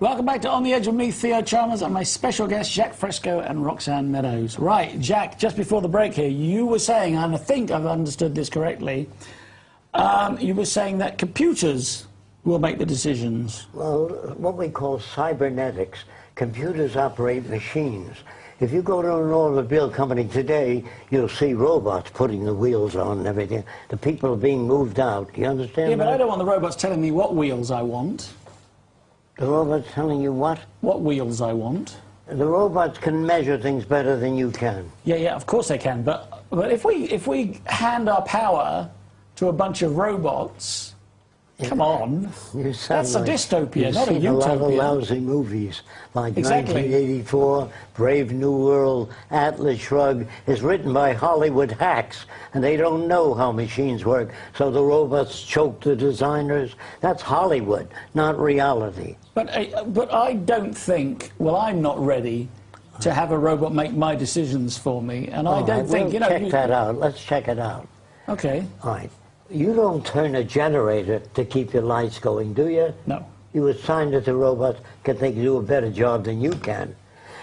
Welcome back to On the Edge with me, Theo Chalmers, and my special guests, Jacque Fresco and Roxanne Meadows. Right, Jacque, just before the break here, you were saying, and I think I've understood this correctly, um, you were saying that computers will make the decisions. Well, what we call cybernetics. Computers operate machines. If you go to an automobile company today, you'll see robots putting the wheels on and everything. The people are being moved out. You understand Yeah, that? but I don't want the robots telling me what wheels I want. The robots telling you what? What wheels I want. The robots can measure things better than you can. Yeah, yeah, of course they can. But but if we if we hand our power to a bunch of robots, come on, that's a like dystopia, you've not a seen a lot of utopia. lousy movies like Exactly. 1984, Brave New World, Atlas Shrugged is written by Hollywood hacks, and they don't know how machines work. So the robots choke the designers. That's Hollywood, not reality. But uh, but I don't think. Well, I'm not ready to have a robot make my decisions for me, and I don't right, think you know. check you- that out. Let's check it out. Okay, All right. You don't turn a generator to keep your lights going, do you? no. You assign it to robots because they can do a better job than you can.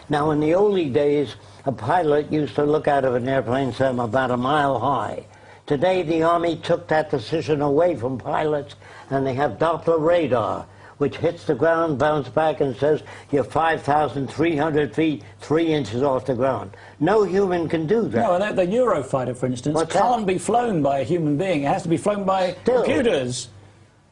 Now, in the early days, a pilot used to look out of an airplane some about a mile high. Today, the Army took that decision away from pilots, and they have Doppler radar, which hits the ground, bounces back, and says you're 5,300 feet, three inches off the ground. No human can do that. No, the, the Eurofighter, for instance, What's can't be flown by a human being. It has to be flown by Still. computers.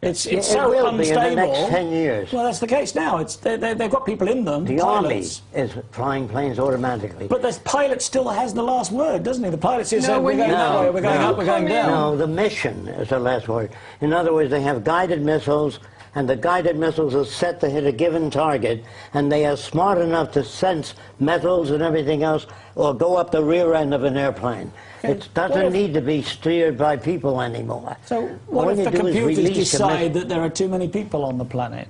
It's it's it so will be in unstable. the next 10 years. Well, that's the case now. It's they, they, they've got people in them. The pilots. Army is flying planes automatically. But the pilot still has the last word, doesn't he? The pilot says, No, "We're when going you- that way, we're going No, up, we're going down." No, the mission is the last word. In other words, they have guided missiles, and the guided missiles are set to hit a given target, and they are smart enough to sense metals and everything else, or go up the rear end of an airplane. It doesn't if- need to be steered by people anymore. So what All if the computers decide that there are too many people on the planet?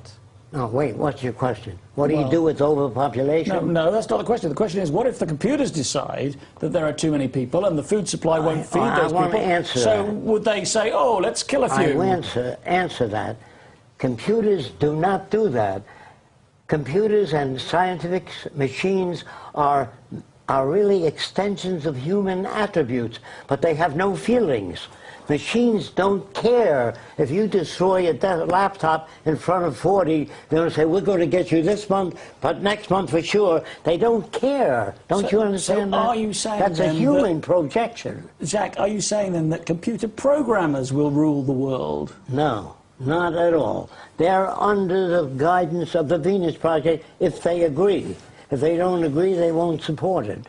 No, wait, what's your question? What do Well- you do with overpopulation? No, no, that's not the question. The question is, what if the computers decide that there are too many people and the food supply won't feed I those wanna people? answer so that. would they say, "Oh, let's kill a few"? will answer, answer that. Computers do not do that. Computers and scientific machines are, are really extensions of human attributes, but they have no feelings. Machines don't care if you destroy a laptop in front of 40, They'll say, we're going to get you this month, but next month for sure. They don't care. Don't So- you understand so that? are you saying That's a then that- human projection. Jacque, are you saying then that computer programmers will rule the world? No, not at all. They're under the guidance of the Venus Project if they agree. If they don't agree, they won't support it.